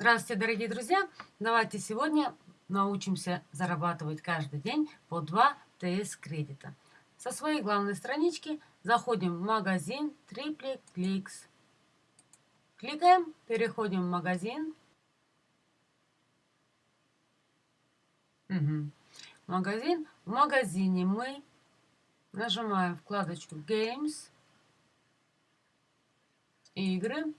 Здравствуйте, дорогие друзья! Давайте сегодня научимся зарабатывать каждый день по 2 ТС кредита. Со своей главной странички заходим в магазин Triplex. Кликаем, переходим в магазин. Угу. Магазин. В магазине мы нажимаем вкладочку Games, игры.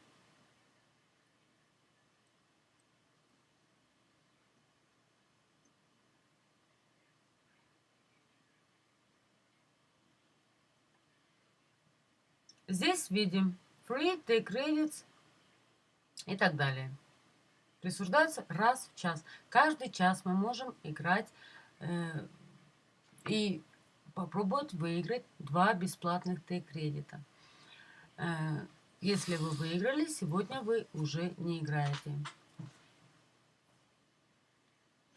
Здесь видим free, take credits и так далее. Присуждаются раз в час. Каждый час мы можем играть э, и попробовать выиграть два бесплатных Т-кредита. Э, если вы выиграли, сегодня вы уже не играете.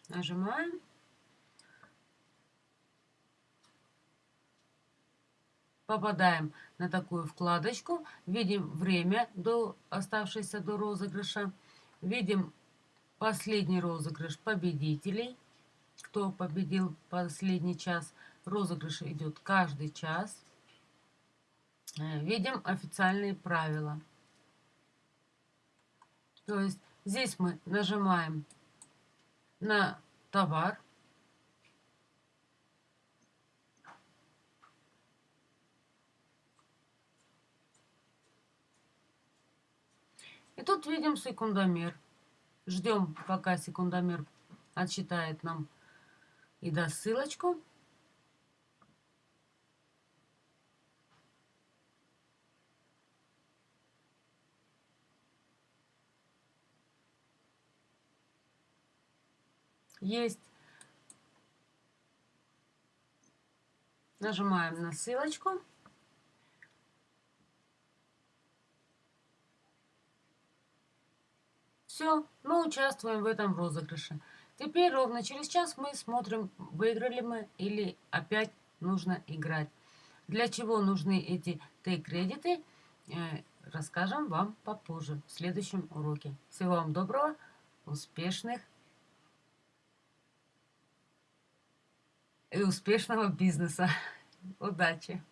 Нажимаем. Попадаем на такую вкладочку, видим время, до, оставшееся до розыгрыша, видим последний розыгрыш победителей, кто победил последний час. Розыгрыш идет каждый час. Э, видим официальные правила. То есть здесь мы нажимаем на товар, И тут видим секундомер. Ждем, пока секундомер отсчитает нам и даст ссылочку. Есть. Нажимаем на ссылочку. Все, мы участвуем в этом розыгрыше. Теперь ровно через час мы смотрим, выиграли мы или опять нужно играть. Для чего нужны эти Т-кредиты, э, расскажем вам попозже, в следующем уроке. Всего вам доброго, успешных и успешного бизнеса. Удачи!